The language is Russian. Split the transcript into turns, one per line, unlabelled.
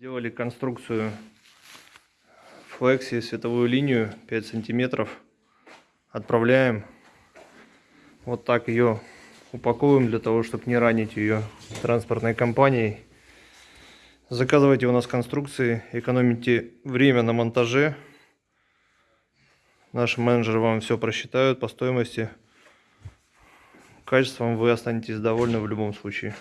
Делали конструкцию флекси, световую линию 5 сантиметров. Отправляем. Вот так ее упаковываем для того, чтобы не ранить ее транспортной компанией. Заказывайте у нас конструкции, экономите время на монтаже. Наши менеджеры вам все просчитают по стоимости. Качеством вы останетесь довольны в любом случае.